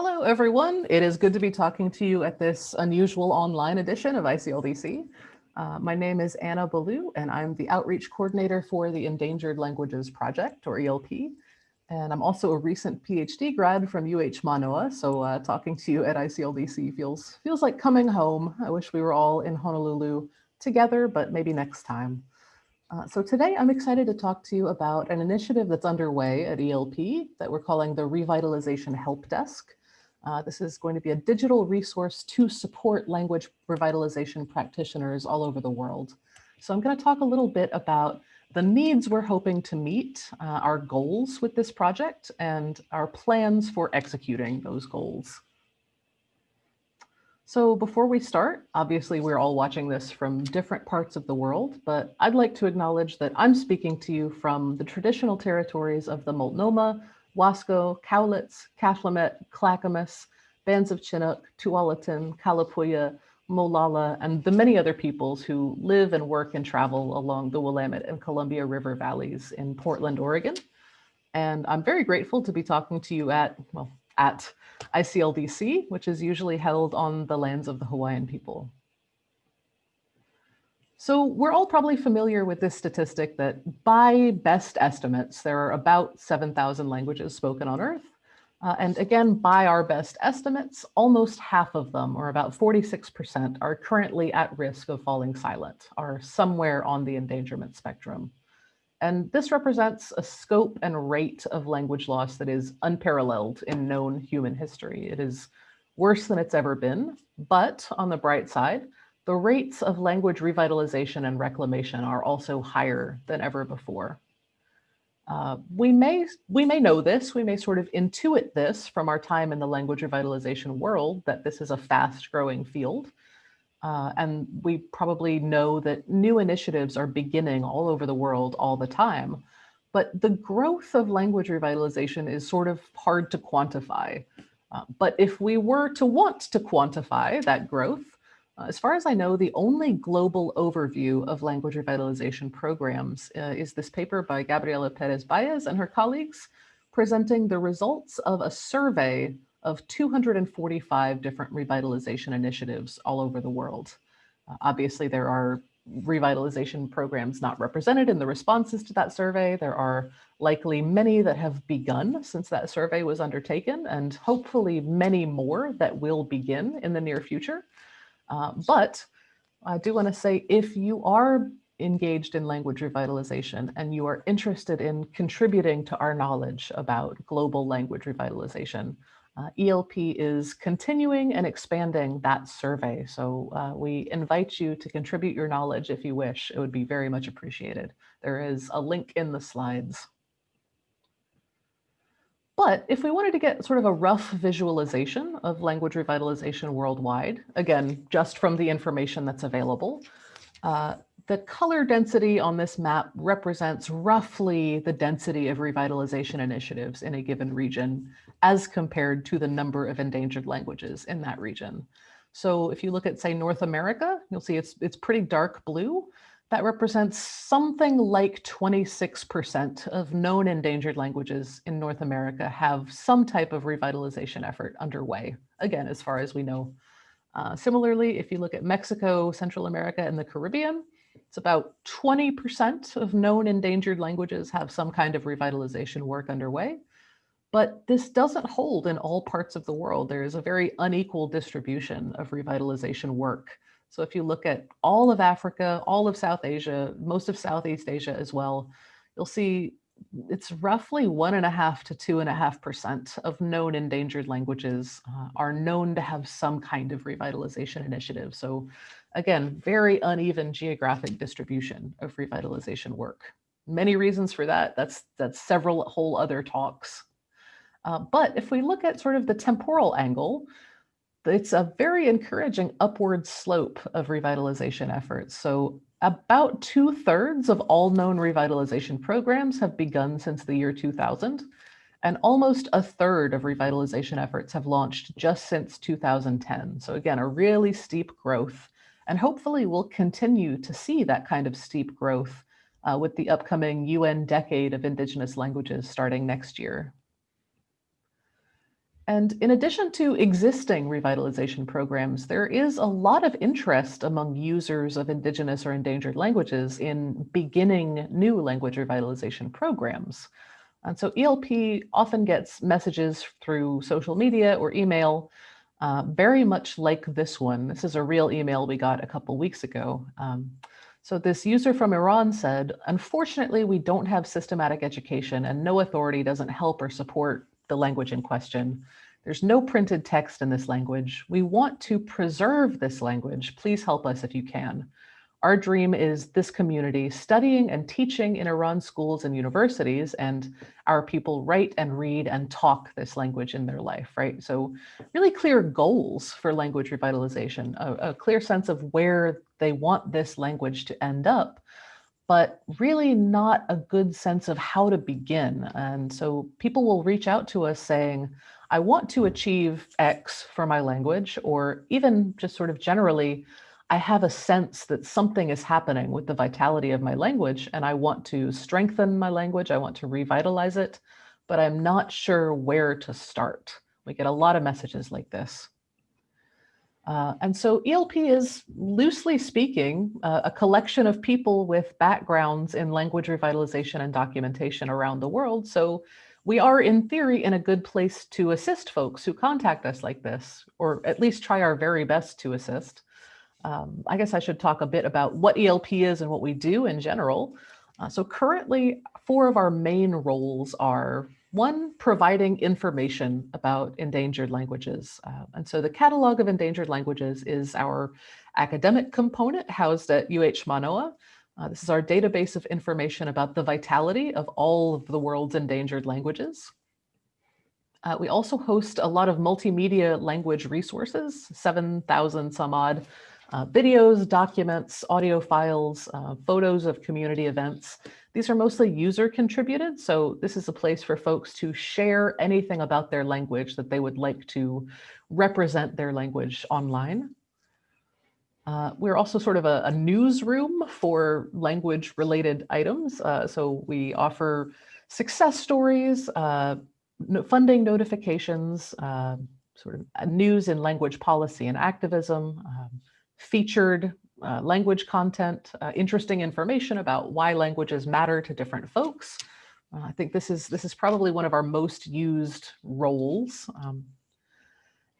Hello, everyone. It is good to be talking to you at this unusual online edition of ICLDC. Uh, my name is Anna Belew, and I'm the outreach coordinator for the Endangered Languages Project, or ELP. And I'm also a recent PhD grad from UH Manoa, so uh, talking to you at ICLDC feels, feels like coming home. I wish we were all in Honolulu together, but maybe next time. Uh, so today I'm excited to talk to you about an initiative that's underway at ELP that we're calling the Revitalization Help Desk. Uh, this is going to be a digital resource to support language revitalization practitioners all over the world. So I'm going to talk a little bit about the needs we're hoping to meet, uh, our goals with this project, and our plans for executing those goals. So before we start, obviously we're all watching this from different parts of the world, but I'd like to acknowledge that I'm speaking to you from the traditional territories of the Multnomah, Wasco, Cowlitz, Kathlamet, Clackamas, bands of Chinook, Tualatin, Kalapuya, Molalla, and the many other peoples who live and work and travel along the Willamette and Columbia River valleys in Portland, Oregon. And I'm very grateful to be talking to you at, well, at ICLDC, which is usually held on the lands of the Hawaiian people. So we're all probably familiar with this statistic that by best estimates, there are about 7,000 languages spoken on Earth. Uh, and again, by our best estimates, almost half of them, or about 46%, are currently at risk of falling silent, are somewhere on the endangerment spectrum. And this represents a scope and rate of language loss that is unparalleled in known human history. It is worse than it's ever been, but on the bright side, the rates of language revitalization and reclamation are also higher than ever before. Uh, we may we may know this, we may sort of intuit this from our time in the language revitalization world, that this is a fast growing field. Uh, and we probably know that new initiatives are beginning all over the world all the time. But the growth of language revitalization is sort of hard to quantify. Uh, but if we were to want to quantify that growth, as far as I know, the only global overview of language revitalization programs uh, is this paper by Gabriela Perez Baez and her colleagues presenting the results of a survey of 245 different revitalization initiatives all over the world. Uh, obviously, there are revitalization programs not represented in the responses to that survey. There are likely many that have begun since that survey was undertaken, and hopefully many more that will begin in the near future. Uh, but I do want to say if you are engaged in language revitalization and you are interested in contributing to our knowledge about global language revitalization, uh, ELP is continuing and expanding that survey. So uh, we invite you to contribute your knowledge if you wish. It would be very much appreciated. There is a link in the slides. But if we wanted to get sort of a rough visualization of language revitalization worldwide, again, just from the information that's available, uh, the color density on this map represents roughly the density of revitalization initiatives in a given region as compared to the number of endangered languages in that region. So if you look at, say, North America, you'll see it's, it's pretty dark blue that represents something like 26% of known endangered languages in North America have some type of revitalization effort underway, again, as far as we know. Uh, similarly, if you look at Mexico, Central America, and the Caribbean, it's about 20% of known endangered languages have some kind of revitalization work underway. But this doesn't hold in all parts of the world. There is a very unequal distribution of revitalization work. So if you look at all of Africa, all of South Asia, most of Southeast Asia as well, you'll see it's roughly one and a half to two and a half percent of known endangered languages uh, are known to have some kind of revitalization initiative. So again, very uneven geographic distribution of revitalization work. Many reasons for that. That's, that's several whole other talks. Uh, but if we look at sort of the temporal angle, it's a very encouraging upward slope of revitalization efforts. So about two thirds of all known revitalization programs have begun since the year 2000, and almost a third of revitalization efforts have launched just since 2010. So again, a really steep growth, and hopefully we'll continue to see that kind of steep growth uh, with the upcoming UN Decade of Indigenous Languages starting next year. And in addition to existing revitalization programs, there is a lot of interest among users of indigenous or endangered languages in beginning new language revitalization programs. And so ELP often gets messages through social media or email, uh, very much like this one. This is a real email we got a couple weeks ago. Um, so this user from Iran said, unfortunately, we don't have systematic education and no authority doesn't help or support the language in question. There's no printed text in this language. We want to preserve this language. Please help us if you can. Our dream is this community studying and teaching in Iran schools and universities, and our people write and read and talk this language in their life, right? So really clear goals for language revitalization, a, a clear sense of where they want this language to end up, but really not a good sense of how to begin. And so people will reach out to us saying, I want to achieve X for my language, or even just sort of generally, I have a sense that something is happening with the vitality of my language and I want to strengthen my language. I want to revitalize it, but I'm not sure where to start. We get a lot of messages like this. Uh, and so ELP is loosely speaking, uh, a collection of people with backgrounds in language revitalization and documentation around the world. So we are in theory in a good place to assist folks who contact us like this, or at least try our very best to assist um, I guess I should talk a bit about what ELP is and what we do in general. Uh, so currently, four of our main roles are one, providing information about endangered languages. Uh, and so the Catalog of Endangered Languages is our academic component housed at UH Manoa. Uh, this is our database of information about the vitality of all of the world's endangered languages. Uh, we also host a lot of multimedia language resources, 7,000 some odd uh, videos, documents, audio files, uh, photos of community events. These are mostly user contributed. So this is a place for folks to share anything about their language that they would like to represent their language online. Uh, we're also sort of a, a, newsroom for language related items. Uh, so we offer success stories, uh, funding notifications, uh, sort of news in language policy and activism, um, featured uh, language content, uh, interesting information about why languages matter to different folks. Uh, I think this is, this is probably one of our most used roles. Um,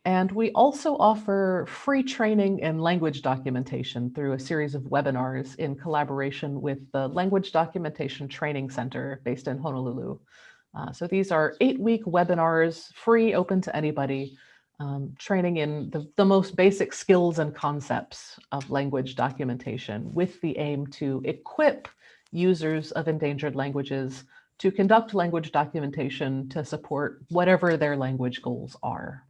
and we also offer free training in language documentation through a series of webinars in collaboration with the Language Documentation Training Center based in Honolulu. Uh, so these are eight week webinars, free, open to anybody, um, training in the, the most basic skills and concepts of language documentation with the aim to equip users of endangered languages to conduct language documentation to support whatever their language goals are.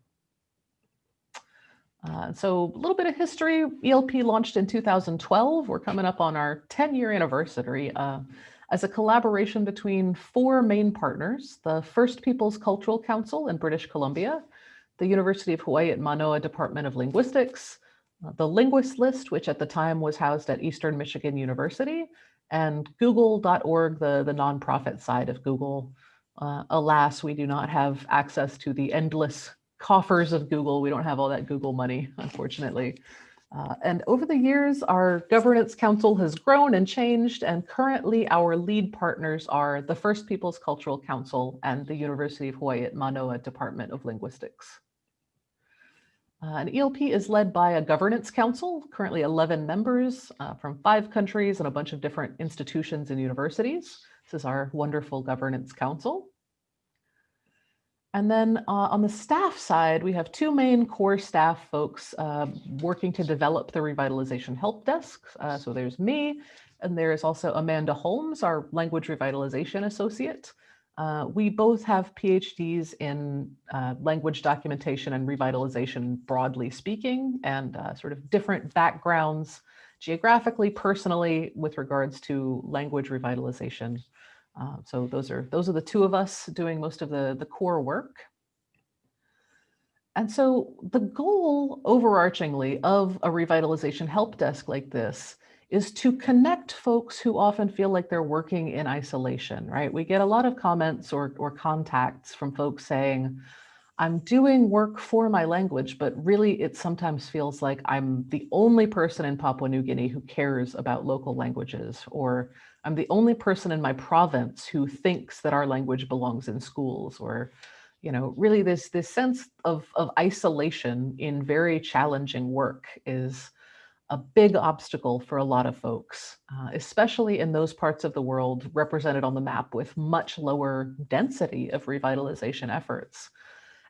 Uh, so a little bit of history, ELP launched in 2012. We're coming up on our 10 year anniversary uh, as a collaboration between four main partners, the First Peoples Cultural Council in British Columbia, the University of Hawaii at Manoa Department of Linguistics, uh, the Linguist List, which at the time was housed at Eastern Michigan University, and google.org, the, the nonprofit side of Google. Uh, alas, we do not have access to the endless coffers of Google. We don't have all that Google money, unfortunately. Uh, and over the years, our governance council has grown and changed, and currently our lead partners are the First Peoples Cultural Council and the University of Hawaii at Manoa Department of Linguistics. Uh, and ELP is led by a governance council, currently 11 members uh, from five countries and a bunch of different institutions and universities. This is our wonderful governance council. And then uh, on the staff side, we have two main core staff folks uh, working to develop the revitalization help desk. Uh, so there's me, and there's also Amanda Holmes, our language revitalization associate. Uh, we both have PhDs in uh, language documentation and revitalization, broadly speaking, and uh, sort of different backgrounds geographically, personally, with regards to language revitalization. Uh, so those are those are the two of us doing most of the, the core work. And so the goal overarchingly of a revitalization help desk like this is to connect folks who often feel like they're working in isolation, right? We get a lot of comments or, or contacts from folks saying, I'm doing work for my language, but really it sometimes feels like I'm the only person in Papua New Guinea who cares about local languages, or I'm the only person in my province who thinks that our language belongs in schools, or you know, really this, this sense of, of isolation in very challenging work is a big obstacle for a lot of folks, uh, especially in those parts of the world represented on the map with much lower density of revitalization efforts.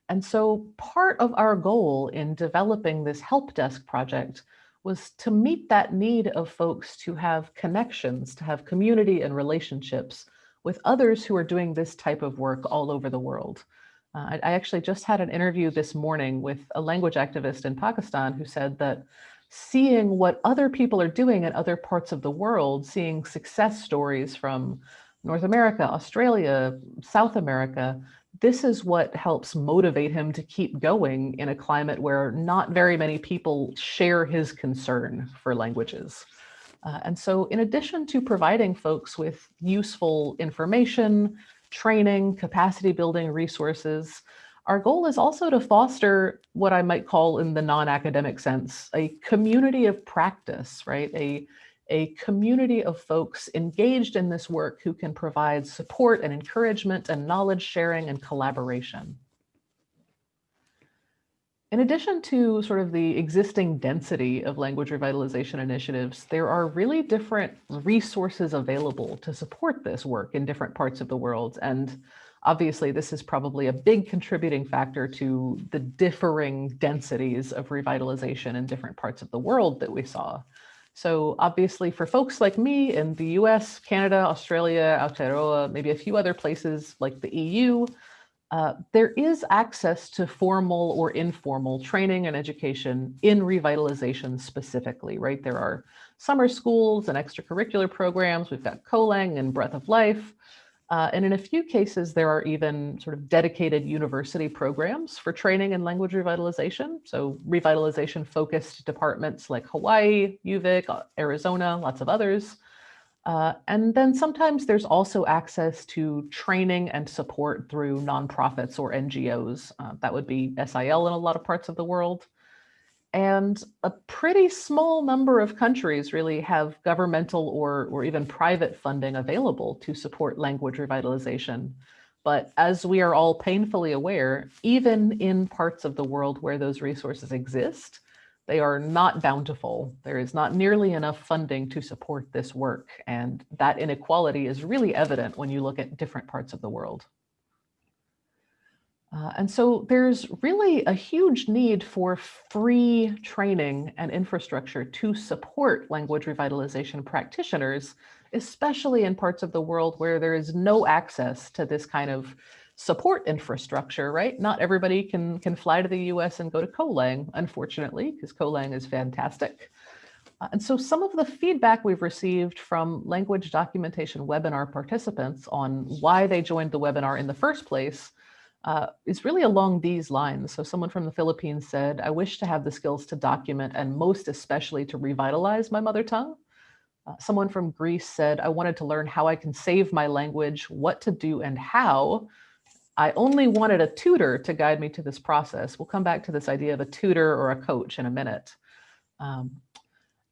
And so part of our goal in developing this help desk project was to meet that need of folks to have connections, to have community and relationships with others who are doing this type of work all over the world. Uh, I, I actually just had an interview this morning with a language activist in Pakistan who said that seeing what other people are doing in other parts of the world, seeing success stories from North America, Australia, South America, this is what helps motivate him to keep going in a climate where not very many people share his concern for languages. Uh, and so in addition to providing folks with useful information, training, capacity building resources, our goal is also to foster what I might call in the non-academic sense, a community of practice, right? A, a community of folks engaged in this work who can provide support and encouragement and knowledge sharing and collaboration. In addition to sort of the existing density of language revitalization initiatives, there are really different resources available to support this work in different parts of the world. And Obviously, this is probably a big contributing factor to the differing densities of revitalization in different parts of the world that we saw. So obviously for folks like me in the US, Canada, Australia, Aotearoa, maybe a few other places like the EU, uh, there is access to formal or informal training and education in revitalization specifically, right? There are summer schools and extracurricular programs. We've got COLANG and Breath of Life. Uh, and in a few cases, there are even sort of dedicated university programs for training in language revitalization. So revitalization focused departments like Hawaii, UVic, uh, Arizona, lots of others. Uh, and then sometimes there's also access to training and support through nonprofits or NGOs. Uh, that would be SIL in a lot of parts of the world. And a pretty small number of countries really have governmental or, or even private funding available to support language revitalization. But as we are all painfully aware, even in parts of the world where those resources exist, they are not bountiful. There is not nearly enough funding to support this work. And that inequality is really evident when you look at different parts of the world. Uh, and so there's really a huge need for free training and infrastructure to support language revitalization practitioners, especially in parts of the world where there is no access to this kind of support infrastructure, right? Not everybody can, can fly to the US and go to COLANG, unfortunately, because COLANG is fantastic. Uh, and so some of the feedback we've received from language documentation webinar participants on why they joined the webinar in the first place uh, is really along these lines. So someone from the Philippines said, I wish to have the skills to document and most especially to revitalize my mother tongue. Uh, someone from Greece said, I wanted to learn how I can save my language, what to do and how. I only wanted a tutor to guide me to this process. We'll come back to this idea of a tutor or a coach in a minute. Um,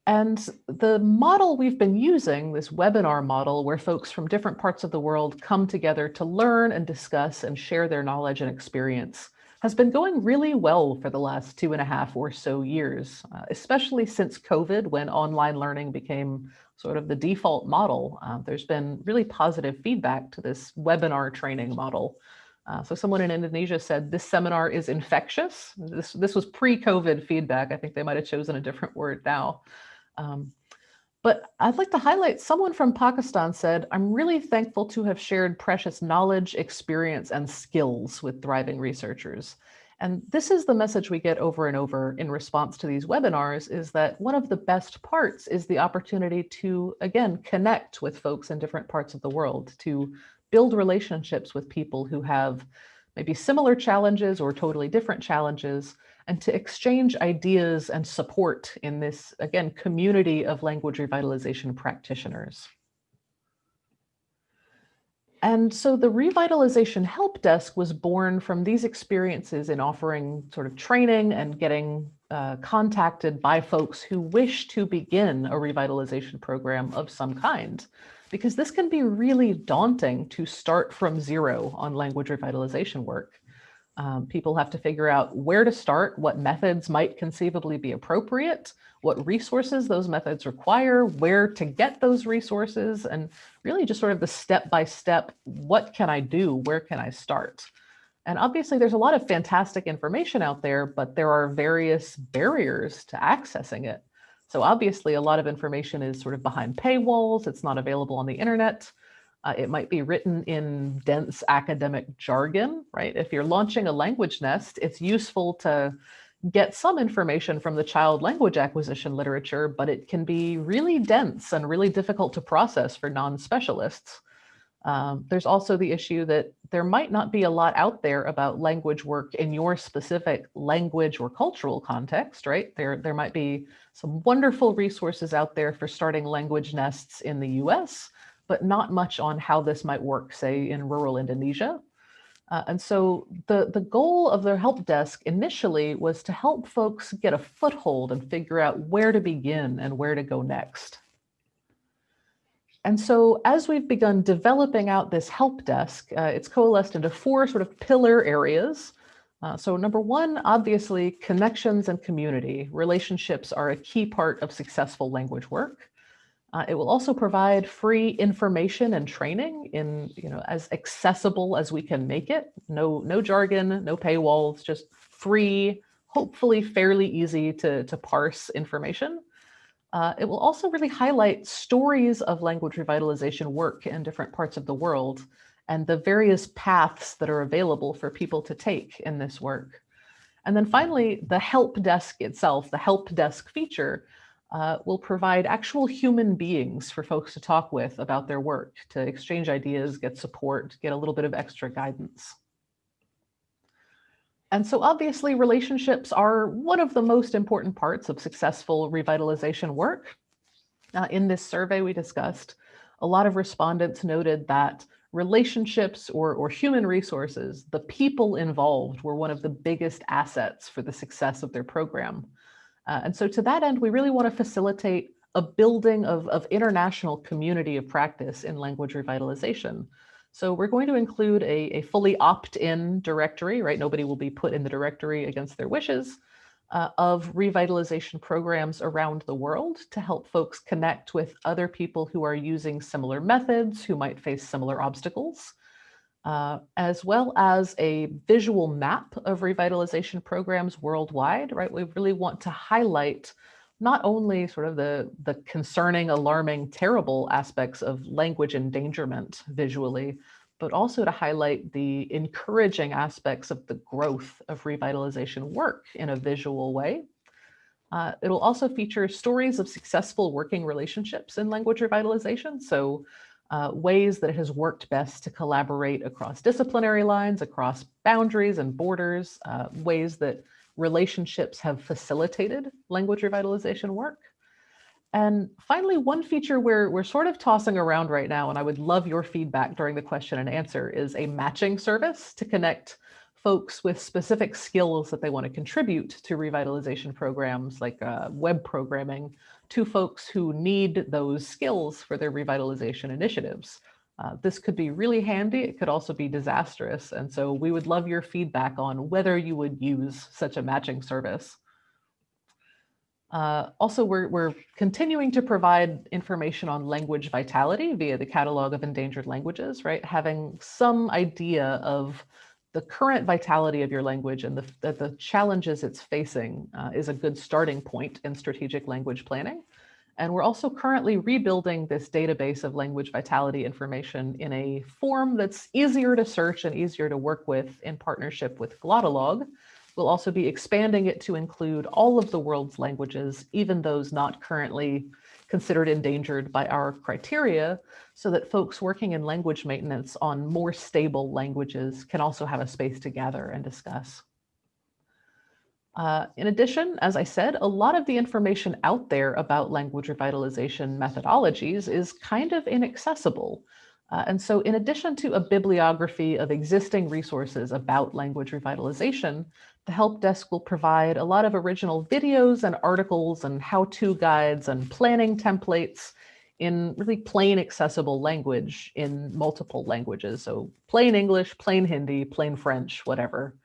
and the model we've been using, this webinar model, where folks from different parts of the world come together to learn and discuss and share their knowledge and experience, has been going really well for the last two and a half or so years, uh, especially since COVID, when online learning became sort of the default model. Uh, there's been really positive feedback to this webinar training model. Uh, so someone in Indonesia said this seminar is infectious. This, this was pre-COVID feedback. I think they might have chosen a different word now. Um, but I'd like to highlight someone from Pakistan said, I'm really thankful to have shared precious knowledge, experience, and skills with thriving researchers. And this is the message we get over and over in response to these webinars is that one of the best parts is the opportunity to, again, connect with folks in different parts of the world, to build relationships with people who have maybe similar challenges or totally different challenges, and to exchange ideas and support in this, again, community of language revitalization practitioners. And so the revitalization help desk was born from these experiences in offering sort of training and getting uh, contacted by folks who wish to begin a revitalization program of some kind, because this can be really daunting to start from zero on language revitalization work. Um, people have to figure out where to start, what methods might conceivably be appropriate, what resources those methods require, where to get those resources, and really just sort of the step-by-step, -step, what can I do, where can I start? And obviously there's a lot of fantastic information out there, but there are various barriers to accessing it. So obviously a lot of information is sort of behind paywalls, it's not available on the internet. Uh, it might be written in dense academic jargon, right? If you're launching a language nest, it's useful to get some information from the child language acquisition literature, but it can be really dense and really difficult to process for non-specialists. Um, there's also the issue that there might not be a lot out there about language work in your specific language or cultural context, right? There, there might be some wonderful resources out there for starting language nests in the US, but not much on how this might work, say, in rural Indonesia. Uh, and so the, the goal of the help desk initially was to help folks get a foothold and figure out where to begin and where to go next. And so as we've begun developing out this help desk, uh, it's coalesced into four sort of pillar areas. Uh, so number one, obviously, connections and community. Relationships are a key part of successful language work. Uh, it will also provide free information and training in, you know, as accessible as we can make it. No, no jargon, no paywalls, just free, hopefully fairly easy to, to parse information. Uh, it will also really highlight stories of language revitalization work in different parts of the world and the various paths that are available for people to take in this work. And then finally, the help desk itself, the help desk feature, uh, will provide actual human beings for folks to talk with about their work, to exchange ideas, get support, get a little bit of extra guidance. And so obviously relationships are one of the most important parts of successful revitalization work. Uh, in this survey we discussed, a lot of respondents noted that relationships or, or human resources, the people involved were one of the biggest assets for the success of their program. Uh, and so to that end, we really want to facilitate a building of, of international community of practice in language revitalization. So we're going to include a, a fully opt-in directory, right? Nobody will be put in the directory against their wishes uh, of revitalization programs around the world to help folks connect with other people who are using similar methods, who might face similar obstacles, uh, as well as a visual map of revitalization programs worldwide, right? We really want to highlight not only sort of the, the concerning, alarming, terrible aspects of language endangerment visually, but also to highlight the encouraging aspects of the growth of revitalization work in a visual way. Uh, it'll also feature stories of successful working relationships in language revitalization. So uh, ways that it has worked best to collaborate across disciplinary lines, across boundaries and borders, uh, ways that relationships have facilitated language revitalization work. And finally, one feature we're, we're sort of tossing around right now, and I would love your feedback during the question and answer, is a matching service to connect folks with specific skills that they want to contribute to revitalization programs like uh, web programming to folks who need those skills for their revitalization initiatives. Uh, this could be really handy. It could also be disastrous. And so we would love your feedback on whether you would use such a matching service. Uh, also, we're, we're continuing to provide information on language vitality via the Catalog of Endangered Languages, right? Having some idea of the current vitality of your language and the, the, challenges it's facing uh, is a good starting point in strategic language planning. And we're also currently rebuilding this database of language vitality information in a form that's easier to search and easier to work with in partnership with Glottolog. We'll also be expanding it to include all of the world's languages, even those not currently considered endangered by our criteria, so that folks working in language maintenance on more stable languages can also have a space to gather and discuss. Uh, in addition, as I said, a lot of the information out there about language revitalization methodologies is kind of inaccessible. Uh, and so in addition to a bibliography of existing resources about language revitalization, the help desk will provide a lot of original videos and articles and how-to guides and planning templates in really plain accessible language in multiple languages. So plain English, plain Hindi, plain French, whatever.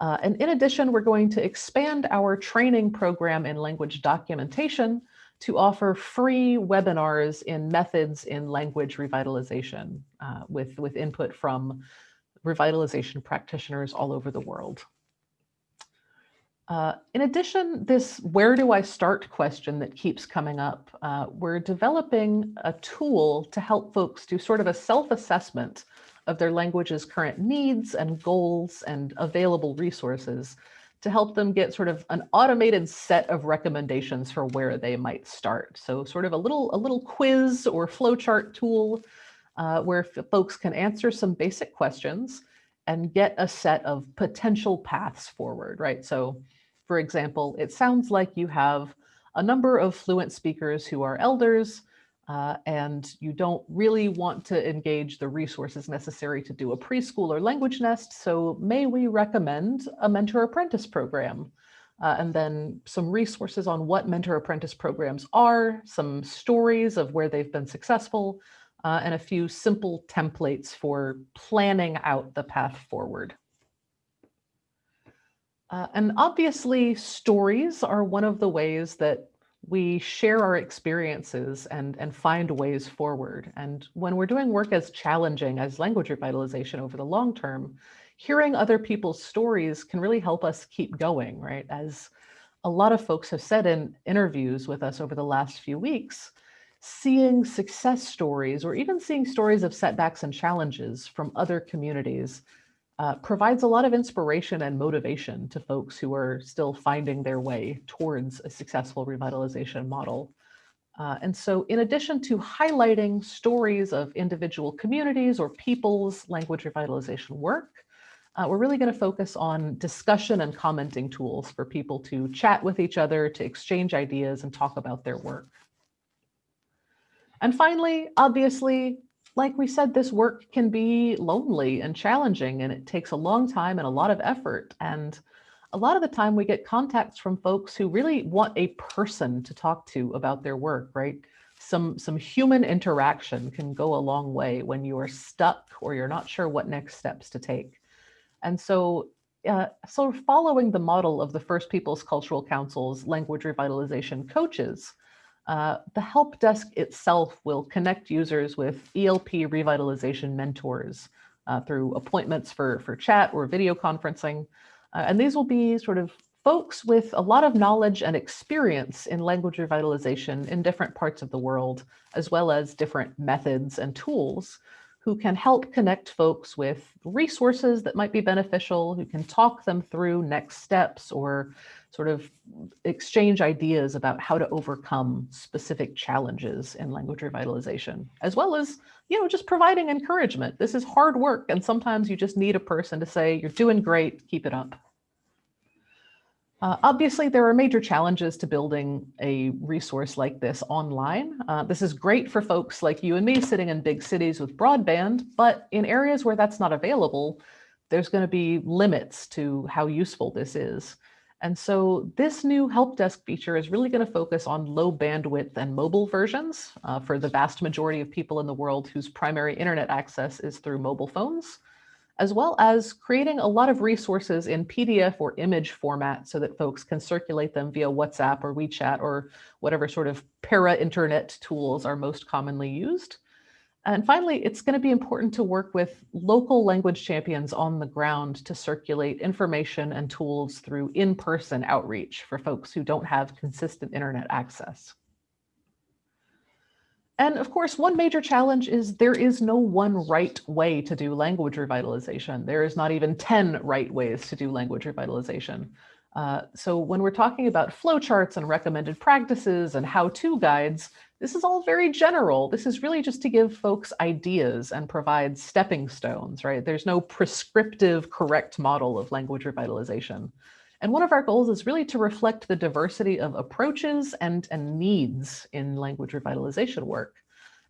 Uh, and in addition, we're going to expand our training program in language documentation to offer free webinars in methods in language revitalization uh, with, with input from revitalization practitioners all over the world. Uh, in addition, this where do I start question that keeps coming up, uh, we're developing a tool to help folks do sort of a self-assessment of their language's current needs and goals and available resources to help them get sort of an automated set of recommendations for where they might start. So sort of a little, a little quiz or flowchart tool uh, where folks can answer some basic questions and get a set of potential paths forward, right? So for example, it sounds like you have a number of fluent speakers who are elders uh, and you don't really want to engage the resources necessary to do a preschool or language nest. So may we recommend a mentor apprentice program? Uh, and then some resources on what mentor apprentice programs are, some stories of where they've been successful, uh, and a few simple templates for planning out the path forward. Uh, and obviously stories are one of the ways that we share our experiences and, and find ways forward. And when we're doing work as challenging as language revitalization over the long term, hearing other people's stories can really help us keep going, right? As a lot of folks have said in interviews with us over the last few weeks, seeing success stories or even seeing stories of setbacks and challenges from other communities uh, provides a lot of inspiration and motivation to folks who are still finding their way towards a successful revitalization model. Uh, and so in addition to highlighting stories of individual communities or people's language revitalization work, uh, we're really going to focus on discussion and commenting tools for people to chat with each other, to exchange ideas and talk about their work. And finally, obviously, like we said, this work can be lonely and challenging and it takes a long time and a lot of effort. And a lot of the time we get contacts from folks who really want a person to talk to about their work, right? Some, some human interaction can go a long way when you are stuck or you're not sure what next steps to take. And so uh, so following the model of the First Peoples Cultural Council's language revitalization coaches, uh, the help desk itself will connect users with ELP revitalization mentors uh, through appointments for, for chat or video conferencing. Uh, and these will be sort of folks with a lot of knowledge and experience in language revitalization in different parts of the world, as well as different methods and tools who can help connect folks with resources that might be beneficial, who can talk them through next steps or sort of exchange ideas about how to overcome specific challenges in language revitalization, as well as, you know, just providing encouragement. This is hard work, and sometimes you just need a person to say, you're doing great, keep it up. Uh, obviously, there are major challenges to building a resource like this online. Uh, this is great for folks like you and me sitting in big cities with broadband, but in areas where that's not available, there's going to be limits to how useful this is. And so this new help desk feature is really going to focus on low bandwidth and mobile versions uh, for the vast majority of people in the world whose primary internet access is through mobile phones as well as creating a lot of resources in PDF or image format so that folks can circulate them via WhatsApp or WeChat or whatever sort of para-internet tools are most commonly used. And finally, it's going to be important to work with local language champions on the ground to circulate information and tools through in-person outreach for folks who don't have consistent internet access. And of course, one major challenge is there is no one right way to do language revitalization. There is not even 10 right ways to do language revitalization. Uh, so when we're talking about flowcharts and recommended practices and how-to guides, this is all very general. This is really just to give folks ideas and provide stepping stones, right? There's no prescriptive correct model of language revitalization. And one of our goals is really to reflect the diversity of approaches and, and needs in language revitalization work.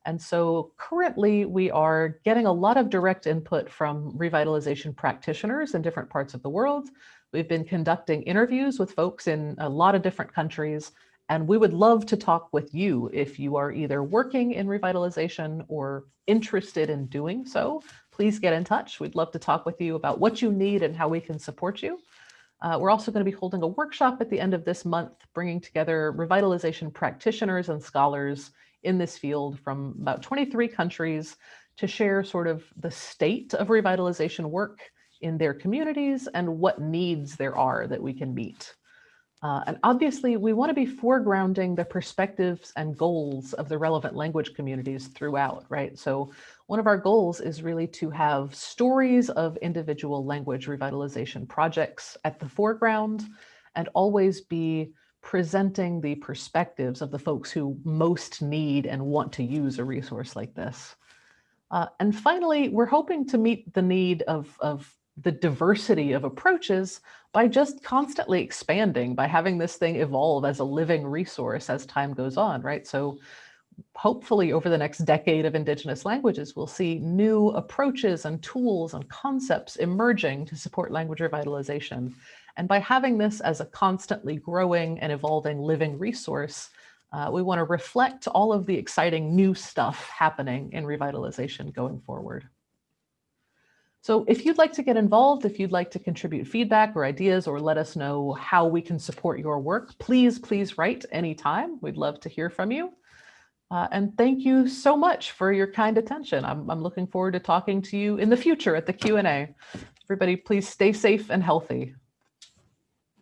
And so currently we are getting a lot of direct input from revitalization practitioners in different parts of the world. We've been conducting interviews with folks in a lot of different countries, and we would love to talk with you if you are either working in revitalization or interested in doing so. Please get in touch. We'd love to talk with you about what you need and how we can support you. Uh, we're also going to be holding a workshop at the end of this month, bringing together revitalization practitioners and scholars in this field from about 23 countries to share sort of the state of revitalization work in their communities and what needs there are that we can meet. Uh, and obviously, we want to be foregrounding the perspectives and goals of the relevant language communities throughout, right? So one of our goals is really to have stories of individual language revitalization projects at the foreground and always be presenting the perspectives of the folks who most need and want to use a resource like this. Uh, and finally, we're hoping to meet the need of, of the diversity of approaches by just constantly expanding, by having this thing evolve as a living resource as time goes on, right? So hopefully over the next decade of indigenous languages, we'll see new approaches and tools and concepts emerging to support language revitalization. And by having this as a constantly growing and evolving living resource, uh, we want to reflect all of the exciting new stuff happening in revitalization going forward. So if you'd like to get involved, if you'd like to contribute feedback or ideas or let us know how we can support your work, please, please write anytime. We'd love to hear from you. Uh, and thank you so much for your kind attention. I'm, I'm looking forward to talking to you in the future at the Q&A. Everybody, please stay safe and healthy.